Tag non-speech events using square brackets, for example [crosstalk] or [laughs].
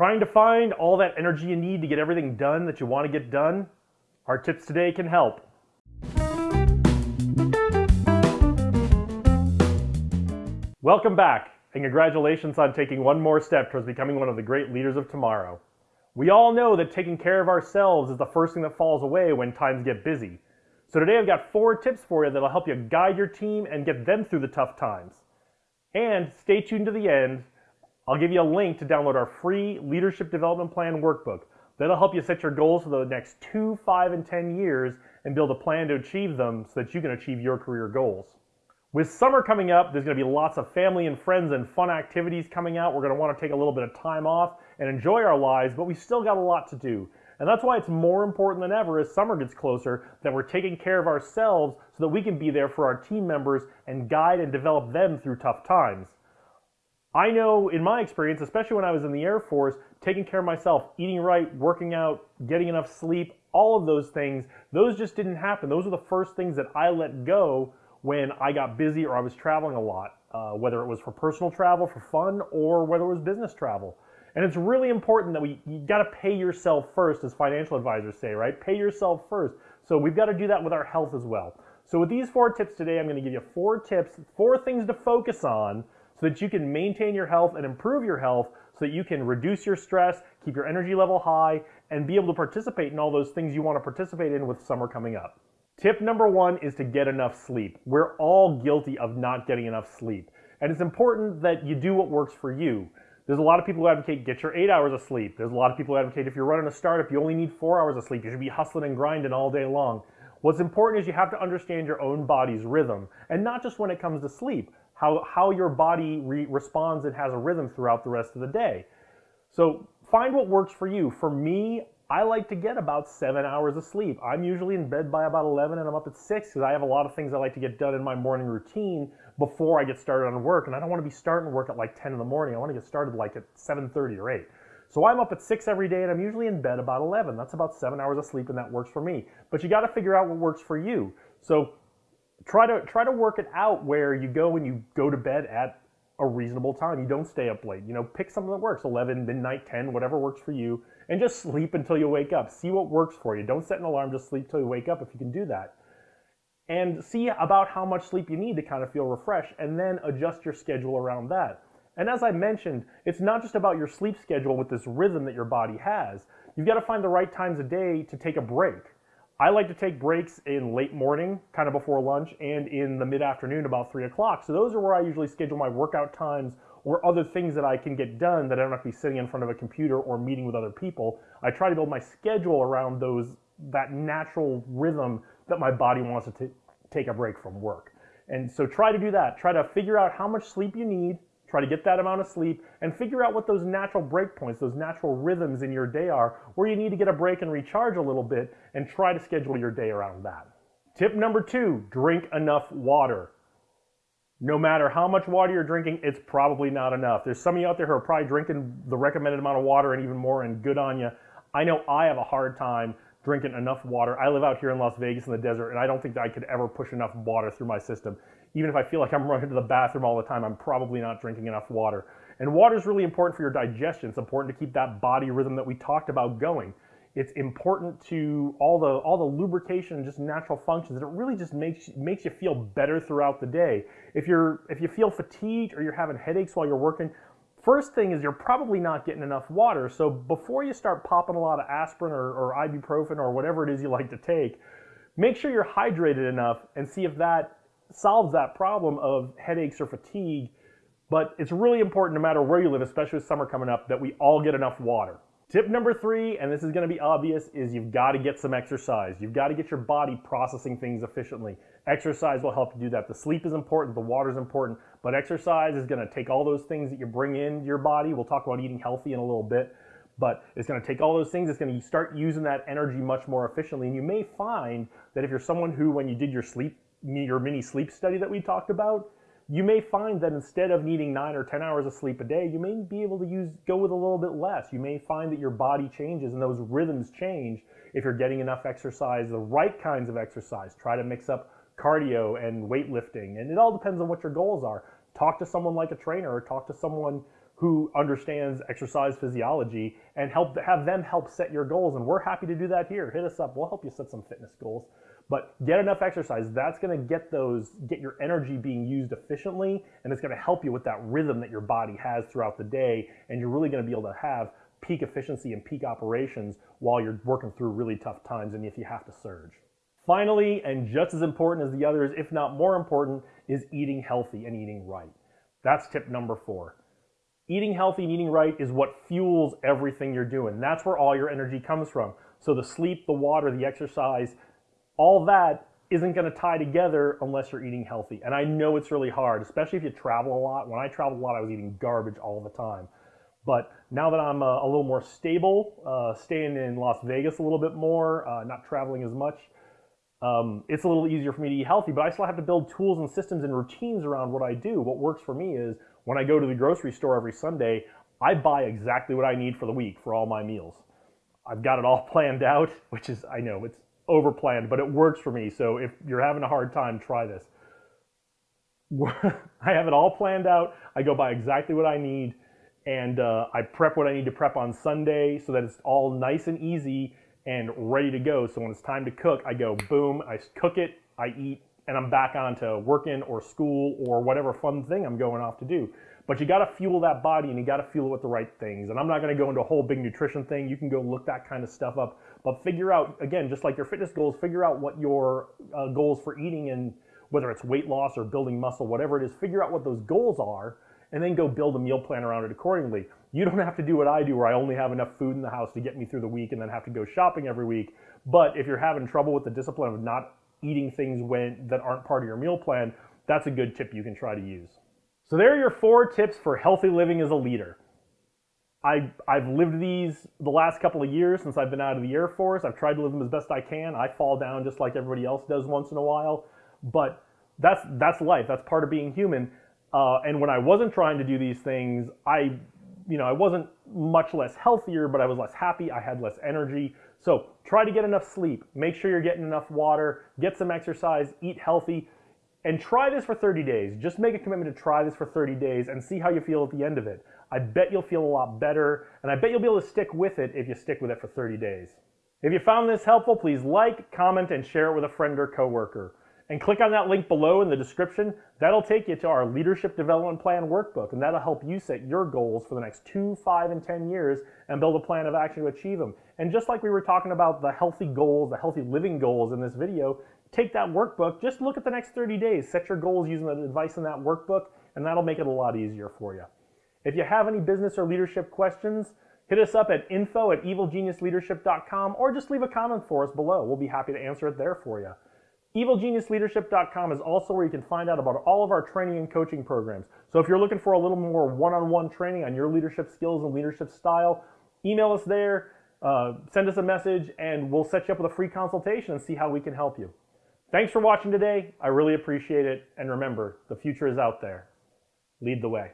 Trying to find all that energy you need to get everything done that you want to get done? Our tips today can help. Welcome back, and congratulations on taking one more step towards becoming one of the great leaders of tomorrow. We all know that taking care of ourselves is the first thing that falls away when times get busy. So today I've got four tips for you that'll help you guide your team and get them through the tough times. And stay tuned to the end. I'll give you a link to download our free Leadership Development Plan workbook. That'll help you set your goals for the next two, five, and 10 years and build a plan to achieve them so that you can achieve your career goals. With summer coming up, there's going to be lots of family and friends and fun activities coming out. We're going to want to take a little bit of time off and enjoy our lives, but we still got a lot to do. And that's why it's more important than ever as summer gets closer that we're taking care of ourselves so that we can be there for our team members and guide and develop them through tough times. I know in my experience, especially when I was in the Air Force, taking care of myself, eating right, working out, getting enough sleep, all of those things, those just didn't happen. Those were the first things that I let go when I got busy or I was traveling a lot, uh, whether it was for personal travel, for fun, or whether it was business travel. And it's really important that we you got to pay yourself first, as financial advisors say, right? Pay yourself first. So we've got to do that with our health as well. So with these four tips today, I'm going to give you four tips, four things to focus on so that you can maintain your health and improve your health so that you can reduce your stress, keep your energy level high, and be able to participate in all those things you want to participate in with summer coming up. Tip number one is to get enough sleep. We're all guilty of not getting enough sleep. And it's important that you do what works for you. There's a lot of people who advocate get your eight hours of sleep. There's a lot of people who advocate if you're running a startup, you only need four hours of sleep. You should be hustling and grinding all day long. What's important is you have to understand your own body's rhythm, and not just when it comes to sleep, how, how your body re- responds and has a rhythm throughout the rest of the day. So find what works for you. For me, I like to get about seven hours of sleep. I'm usually in bed by about 11 and I'm up at 6 because I have a lot of things I like to get done in my morning routine before I get started on work. And I don't want to be starting work at like 10 in the morning. I want to get started like at 7.30 or 8. So I'm up at 6 every day and I'm usually in bed about 11. That's about seven hours of sleep and that works for me. But you got to figure out what works for you. So try to, try to work it out where you go and you go to bed at a reasonable time. You don't stay up late. You know, pick something that works 11, midnight, 10, whatever works for you and just sleep until you wake up. See what works for you. Don't set an alarm, just sleep till you wake up if you can do that. And see about how much sleep you need to kind of feel refreshed and then adjust your schedule around that. And as I mentioned, it's not just about your sleep schedule with this rhythm that your body has. You've got to find the right times of day to take a break. I like to take breaks in late morning, kind of before lunch, and in the mid afternoon about 3 o'clock. So those are where I usually schedule my workout times or other things that I can get done that I don't have to be sitting in front of a computer or meeting with other people. I try to build my schedule around those that natural rhythm that my body wants to take a break from work. And so try to do that. Try to figure out how much sleep you need, try to get that amount of sleep, and figure out what those natural break points, those natural rhythms in your day are, where you need to get a break and recharge a little bit, and try to schedule your day around that. Tip number two drink enough water no matter how much water you're drinking, it's probably not enough. There's some of you out there who are probably drinking the recommended amount of water and even more, and good on you. I know I have a hard time drinking enough water. I live out here in Las Vegas in the desert, and I don't think I could ever push enough water through my system. Even if I feel like I'm running to the bathroom all the time, I'm probably not drinking enough water. And water is really important for your digestion. It's important to keep that body rhythm that we talked about going. It's important to all the all the lubrication and just natural functions. And it really just makes makes you feel better throughout the day. If you're if you feel fatigued or you're having headaches while you're working, first thing is you're probably not getting enough water. So before you start popping a lot of aspirin or, or ibuprofen or whatever it is you like to take, make sure you're hydrated enough and see if that solves that problem of headaches or fatigue. But it's really important no matter where you live, especially with summer coming up, that we all get enough water. Tip number three, and this is going to be obvious, is you've got to get some exercise. You've got to get your body processing things efficiently. Exercise will help you do that. The sleep is important, the water is important, but exercise is going to take all those things that you bring in your body. We'll talk about eating healthy in a little bit, but it's going to take all those things. It's going to start using that energy much more efficiently. And you may find that if you're someone who, when you did your sleep, your mini sleep study that we talked about, you may find that instead of needing nine or 10 hours of sleep a day, you may be able to use, go with a little bit less. You may find that your body changes and those rhythms change if you're getting enough exercise, the right kinds of exercise. Try to mix up cardio and weightlifting. And it all depends on what your goals are. Talk to someone like a trainer or talk to someone who understands exercise physiology and help have them help set your goals. And we're happy to do that here. Hit us up. We'll help you set some fitness goals. But get enough exercise. That's going to get those, get your energy being used efficiently, and it's going to help you with that rhythm that your body has throughout the day. And you're really going to be able to have peak efficiency and peak operations while you're working through really tough times and if you have to surge. Finally, and just as important as the others, if not more important, is eating healthy and eating right. That's tip number four. Eating healthy and eating right is what fuels everything you're doing. That's where all your energy comes from. So the sleep, the water, the exercise, all that isn't going to tie together unless you're eating healthy. And I know it's really hard, especially if you travel a lot. When I traveled a lot, I was eating garbage all the time. But now that I'm uh, a little more stable, uh, staying in Las Vegas a little bit more, uh, not traveling as much, um, it's a little easier for me to eat healthy. But I still have to build tools and systems and routines around what I do. What works for me is when I go to the grocery store every Sunday, I buy exactly what I need for the week for all my meals. I've got it all [laughs] planned out, which is, I know, it's over planned, but it works for me. So if you're having a hard time, try this. [laughs] I have it all planned out. I go by exactly what I need and uh, I prep what I need to prep on Sunday so that it's all nice and easy and ready to go. So when it's time to cook, I go boom, I cook it, I eat, and I'm back on to working or school or whatever fun thing I'm going off to do. But you gotta fuel that body and you gotta fuel it with the right things. And I'm not gonna go into a whole big nutrition thing. You can go look that kind of stuff up. But figure out, again, just like your fitness goals, figure out what your uh, goals for eating and whether it's weight loss or building muscle, whatever it is, figure out what those goals are and then go build a meal plan around it accordingly. You don't have to do what I do where I only have enough food in the house to get me through the week and then have to go shopping every week. But if you're having trouble with the discipline of not eating things when that aren't part of your meal plan, that's a good tip you can try to use. So there are your four tips for healthy living as a leader. I, I've lived these the last couple of years since I've been out of the Air Force. I've tried to live them as best I can. I fall down just like everybody else does once in a while, but that's, that's life. That's part of being human. Uh, and when I wasn't trying to do these things, I, you know, I wasn't much less healthier, but I was less happy. I had less energy. So try to get enough sleep. Make sure you're getting enough water. Get some exercise. Eat healthy. And try this for 30 days. Just make a commitment to try this for 30 days and see how you feel at the end of it. I bet you'll feel a lot better, and I bet you'll be able to stick with it if you stick with it for 30 days. If you found this helpful, please like, comment, and share it with a friend or coworker and click on that link below in the description. That'll take you to our Leadership Development Plan workbook, and that'll help you set your goals for the next two, five, and 10 years and build a plan of action to achieve them. And just like we were talking about the healthy goals, the healthy living goals in this video, take that workbook, just look at the next 30 days, set your goals using the advice in that workbook, and that'll make it a lot easier for you. If you have any business or leadership questions, hit us up at info at evilgeniusleadership.com or just leave a comment for us below. We'll be happy to answer it there for you. EvilGeniusLeadership.com is also where you can find out about all of our training and coaching programs. So if you're looking for a little more one-on-one training on your leadership skills and leadership style, email us there, uh, send us a message, and we'll set you up with a free consultation and see how we can help you. Thanks for watching today. I really appreciate it. And remember, the future is out there. Lead the way.